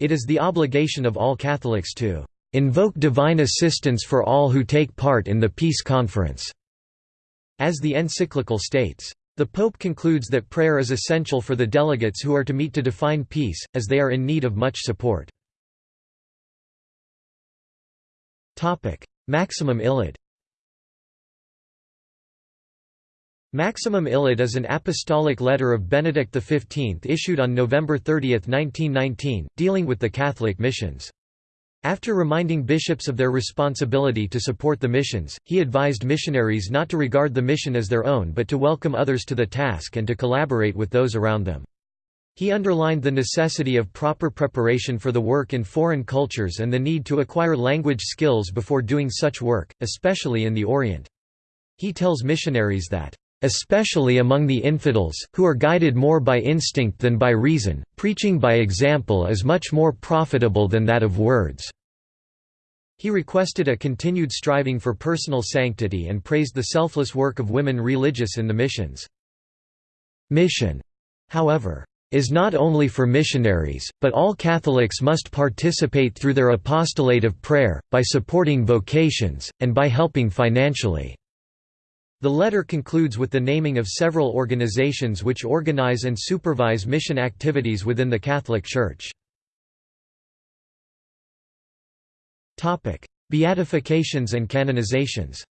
It is the obligation of all Catholics to invoke divine assistance for all who take part in the peace conference." As the encyclical states. The Pope concludes that prayer is essential for the delegates who are to meet to define peace, as they are in need of much support. Maximum Illud Maximum Illud is an apostolic letter of Benedict XV issued on November 30, 1919, dealing with the Catholic missions. After reminding bishops of their responsibility to support the missions, he advised missionaries not to regard the mission as their own but to welcome others to the task and to collaborate with those around them. He underlined the necessity of proper preparation for the work in foreign cultures and the need to acquire language skills before doing such work, especially in the Orient. He tells missionaries that especially among the infidels, who are guided more by instinct than by reason, preaching by example is much more profitable than that of words." He requested a continued striving for personal sanctity and praised the selfless work of women religious in the missions. Mission, however, is not only for missionaries, but all Catholics must participate through their apostolate of prayer, by supporting vocations, and by helping financially. The letter concludes with the naming of several organizations which organize and supervise mission activities within the Catholic Church. Beatifications and canonizations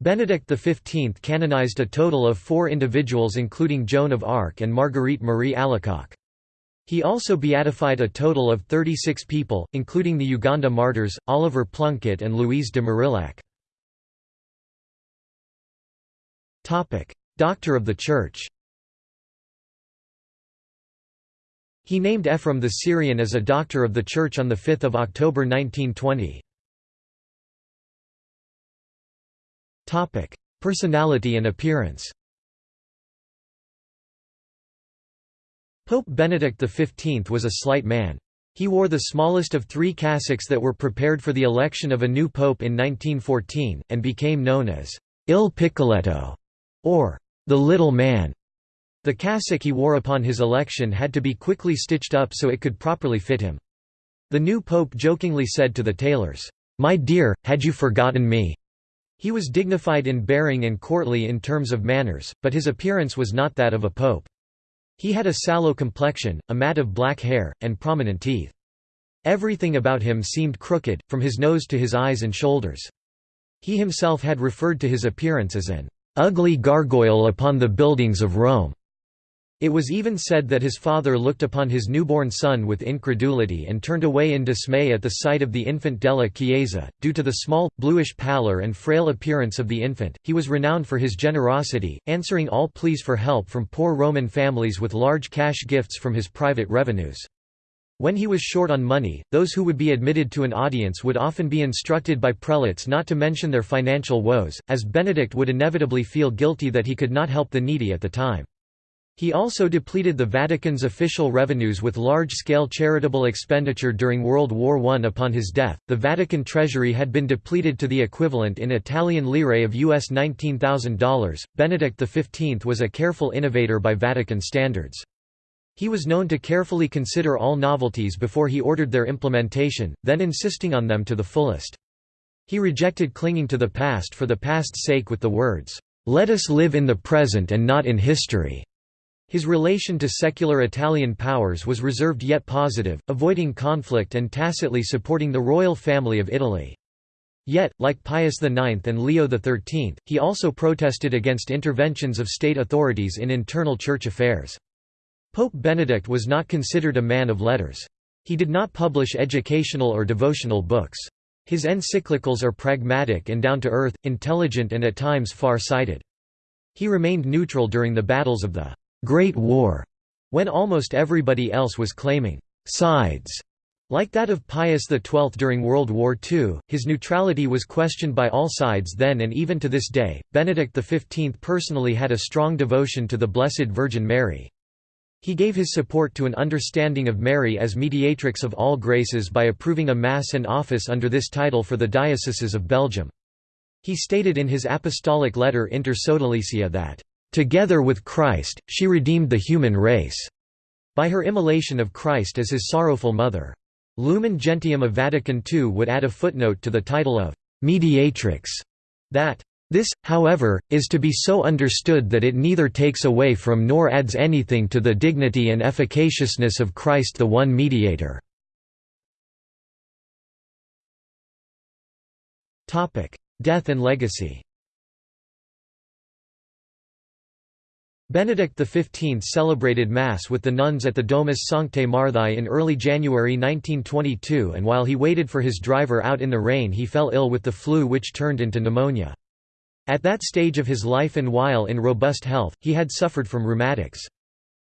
Benedict XV canonized a total of four individuals including Joan of Arc and Marguerite Marie Alacoque. He also beatified a total of 36 people, including the Uganda martyrs, Oliver Plunkett and Louise de Marillac. Doctor of the Church He named Ephraim the Syrian as a Doctor of the Church on 5 October 1920. Personality and appearance Pope Benedict XV was a slight man. He wore the smallest of three cassocks that were prepared for the election of a new pope in 1914, and became known as Il Piccoletto, or the Little Man. The cassock he wore upon his election had to be quickly stitched up so it could properly fit him. The new pope jokingly said to the tailors, "'My dear, had you forgotten me?' He was dignified in bearing and courtly in terms of manners, but his appearance was not that of a pope. He had a sallow complexion, a mat of black hair, and prominent teeth. Everything about him seemed crooked, from his nose to his eyes and shoulders. He himself had referred to his appearance as an ugly gargoyle upon the buildings of Rome. It was even said that his father looked upon his newborn son with incredulity and turned away in dismay at the sight of the infant della Chiesa. Due to the small, bluish pallor and frail appearance of the infant, he was renowned for his generosity, answering all pleas for help from poor Roman families with large cash gifts from his private revenues. When he was short on money, those who would be admitted to an audience would often be instructed by prelates not to mention their financial woes, as Benedict would inevitably feel guilty that he could not help the needy at the time. He also depleted the Vatican's official revenues with large-scale charitable expenditure during World War I. Upon his death, the Vatican treasury had been depleted to the equivalent in Italian lire of US $19,000. Benedict XV was a careful innovator by Vatican standards. He was known to carefully consider all novelties before he ordered their implementation, then insisting on them to the fullest. He rejected clinging to the past for the past's sake with the words, "'Let us live in the present and not in history'". His relation to secular Italian powers was reserved yet positive, avoiding conflict and tacitly supporting the royal family of Italy. Yet, like Pius IX and Leo XIII, he also protested against interventions of state authorities in internal church affairs. Pope Benedict was not considered a man of letters. He did not publish educational or devotional books. His encyclicals are pragmatic and down-to-earth, intelligent and at times far-sighted. He remained neutral during the battles of the Great War, when almost everybody else was claiming sides. Like that of Pius XII during World War II, his neutrality was questioned by all sides then and even to this day. Benedict XV personally had a strong devotion to the Blessed Virgin Mary. He gave his support to an understanding of Mary as mediatrix of all graces by approving a Mass and office under this title for the dioceses of Belgium. He stated in his apostolic letter Inter Sodalicia that Together with Christ, she redeemed the human race by her immolation of Christ as his sorrowful mother. Lumen Gentium of Vatican II would add a footnote to the title of mediatrix that this, however, is to be so understood that it neither takes away from nor adds anything to the dignity and efficaciousness of Christ the one mediator. Death and legacy Benedict XV celebrated Mass with the nuns at the Domus Sanctae Marthae in early January 1922 and while he waited for his driver out in the rain he fell ill with the flu which turned into pneumonia. At that stage of his life and while in robust health, he had suffered from rheumatics.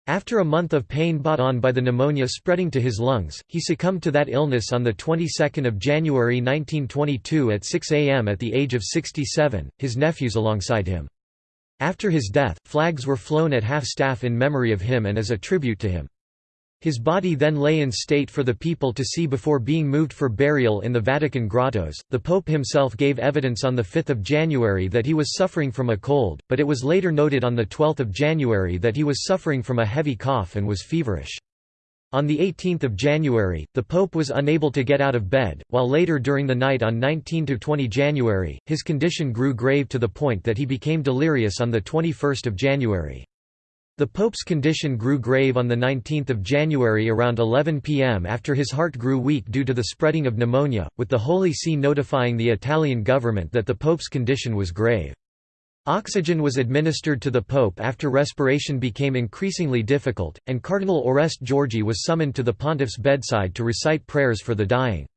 After a month of pain brought on by the pneumonia spreading to his lungs, he succumbed to that illness on the 22nd of January 1922 at 6 a.m. at the age of 67, his nephews alongside him. After his death, flags were flown at half-staff in memory of him and as a tribute to him. His body then lay in state for the people to see before being moved for burial in the Vatican grottos. The Pope himself gave evidence on 5 January that he was suffering from a cold, but it was later noted on 12 January that he was suffering from a heavy cough and was feverish. On 18 January, the Pope was unable to get out of bed, while later during the night on 19–20 January, his condition grew grave to the point that he became delirious on 21 January. The Pope's condition grew grave on 19 January around 11 pm after his heart grew weak due to the spreading of pneumonia, with the Holy See notifying the Italian government that the Pope's condition was grave. Oxygen was administered to the Pope after respiration became increasingly difficult, and Cardinal Oreste Giorgi was summoned to the pontiff's bedside to recite prayers for the dying.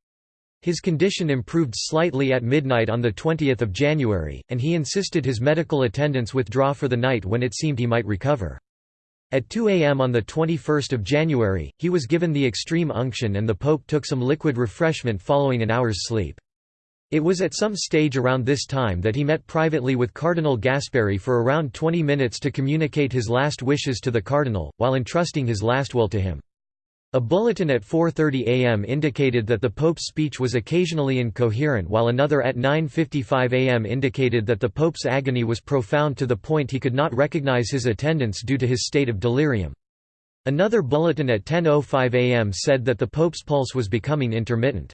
His condition improved slightly at midnight on 20 January, and he insisted his medical attendants withdraw for the night when it seemed he might recover. At 2 a.m. on 21 January, he was given the extreme unction and the Pope took some liquid refreshment following an hour's sleep. It was at some stage around this time that he met privately with Cardinal Gasparri for around 20 minutes to communicate his last wishes to the cardinal, while entrusting his last will to him. A bulletin at 4.30 am indicated that the Pope's speech was occasionally incoherent while another at 9.55 am indicated that the Pope's agony was profound to the point he could not recognize his attendants due to his state of delirium. Another bulletin at 10.05 am said that the Pope's pulse was becoming intermittent.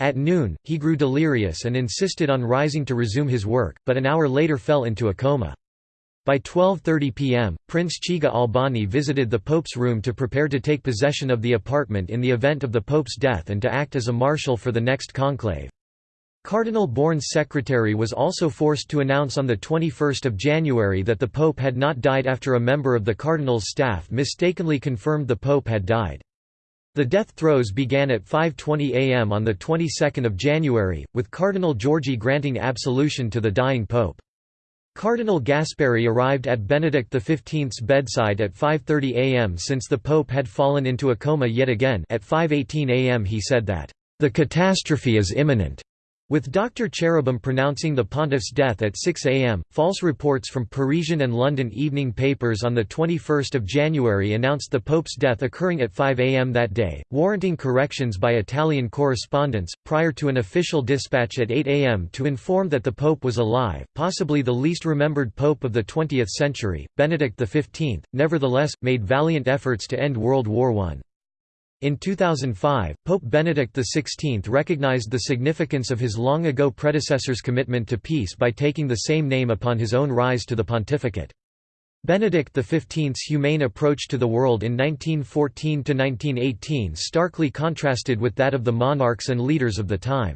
At noon, he grew delirious and insisted on rising to resume his work, but an hour later fell into a coma. By 12.30 pm, Prince Chigi Albani visited the Pope's room to prepare to take possession of the apartment in the event of the Pope's death and to act as a marshal for the next conclave. Cardinal Bourne's secretary was also forced to announce on 21 January that the Pope had not died after a member of the cardinal's staff mistakenly confirmed the Pope had died. The death throes began at 5.20 am on the 22nd of January, with Cardinal Giorgi granting absolution to the dying Pope. Cardinal Gasparri arrived at Benedict XV's bedside at 5.30 am since the Pope had fallen into a coma yet again at 5.18 am he said that, "...the catastrophe is imminent." With Dr. Cherubim pronouncing the pontiff's death at 6 am, false reports from Parisian and London evening papers on 21 January announced the Pope's death occurring at 5 am that day, warranting corrections by Italian correspondents, prior to an official dispatch at 8 am to inform that the Pope was alive. Possibly the least remembered Pope of the 20th century, Benedict XV, nevertheless, made valiant efforts to end World War I. In 2005, Pope Benedict XVI recognized the significance of his long-ago predecessor's commitment to peace by taking the same name upon his own rise to the pontificate. Benedict XV's humane approach to the world in 1914–1918 starkly contrasted with that of the monarchs and leaders of the time.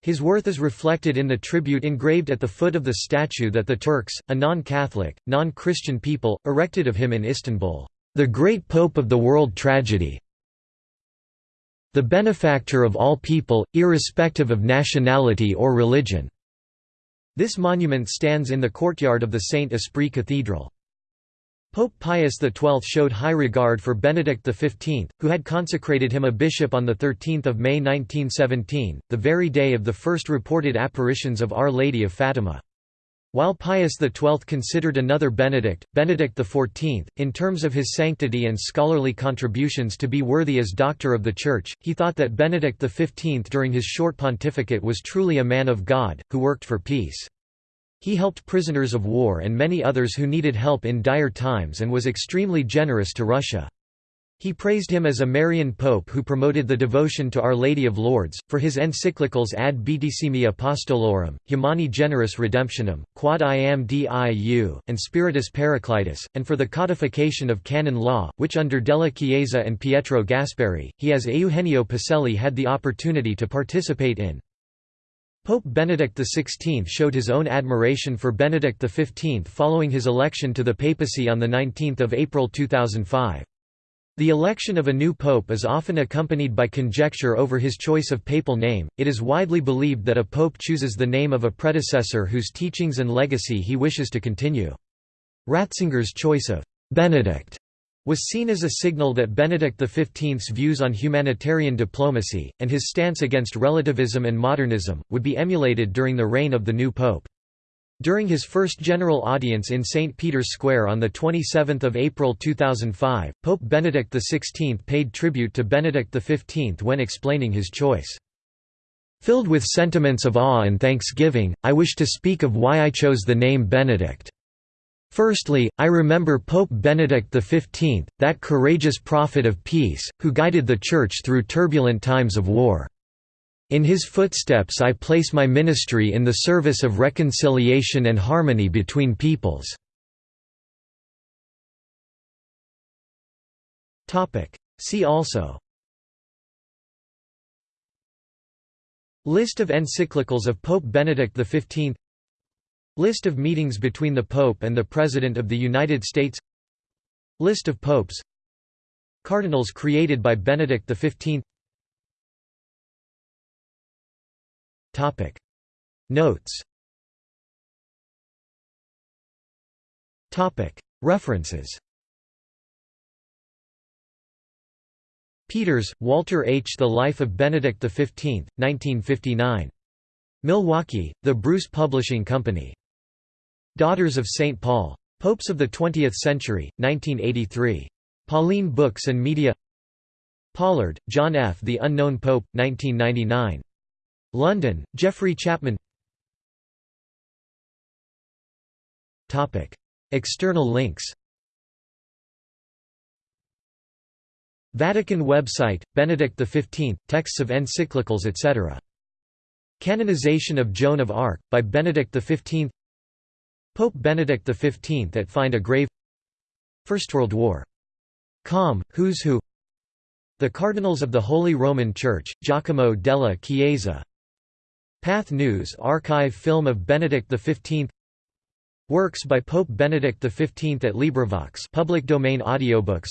His worth is reflected in the tribute engraved at the foot of the statue that the Turks, a non-Catholic, non-Christian people, erected of him in Istanbul, "...the great Pope of the world tragedy, the benefactor of all people, irrespective of nationality or religion." This monument stands in the courtyard of the Saint Esprit Cathedral. Pope Pius XII showed high regard for Benedict XV, who had consecrated him a bishop on 13 May 1917, the very day of the first reported apparitions of Our Lady of Fatima. While Pius XII considered another Benedict, Benedict XIV, in terms of his sanctity and scholarly contributions to be worthy as Doctor of the Church, he thought that Benedict XV during his short pontificate was truly a man of God, who worked for peace. He helped prisoners of war and many others who needed help in dire times and was extremely generous to Russia. He praised him as a Marian pope who promoted the devotion to Our Lady of Lourdes, for his encyclicals Ad Beatissimi Apostolorum, Humani Generis Redemptionem, Quod Iam Diu, and Spiritus Paraclitus, and for the codification of canon law, which under Della Chiesa and Pietro Gasparri, he as Eugenio Pacelli had the opportunity to participate in. Pope Benedict XVI showed his own admiration for Benedict XV following his election to the papacy on 19 April 2005. The election of a new pope is often accompanied by conjecture over his choice of papal name. It is widely believed that a pope chooses the name of a predecessor whose teachings and legacy he wishes to continue. Ratzinger's choice of Benedict was seen as a signal that Benedict XV's views on humanitarian diplomacy, and his stance against relativism and modernism, would be emulated during the reign of the new pope. During his first general audience in St. Peter's Square on 27 April 2005, Pope Benedict XVI paid tribute to Benedict XV when explaining his choice. Filled with sentiments of awe and thanksgiving, I wish to speak of why I chose the name Benedict. Firstly, I remember Pope Benedict XV, that courageous prophet of peace, who guided the Church through turbulent times of war. In his footsteps I place my ministry in the service of reconciliation and harmony between peoples. See also. List of encyclicals of Pope Benedict XV List of meetings between the Pope and the President of the United States. List of popes. Cardinals created by Benedict XV Notes References Peters, Walter H. The Life of Benedict XV, 1959. Milwaukee, The Bruce Publishing Company. Daughters of St. Paul. Popes of the Twentieth Century, 1983. Pauline Books and Media Pollard, John F. The Unknown Pope, 1999. London, Geoffrey Chapman. External links. Vatican website, Benedict XV, texts of encyclicals etc. Canonization of Joan of Arc, by Benedict XV Pope Benedict XV at Find a Grave. First World War. Com, Who's Who. The Cardinals of the Holy Roman Church, Giacomo della Chiesa Pathé News archive film of Benedict XV Works by Pope Benedict XV at LibriVox. Public domain audiobooks.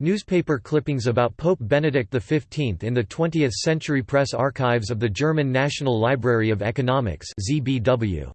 Newspaper clippings about Pope Benedict XV in the 20th Century Press Archives of the German National Library of Economics ZBW.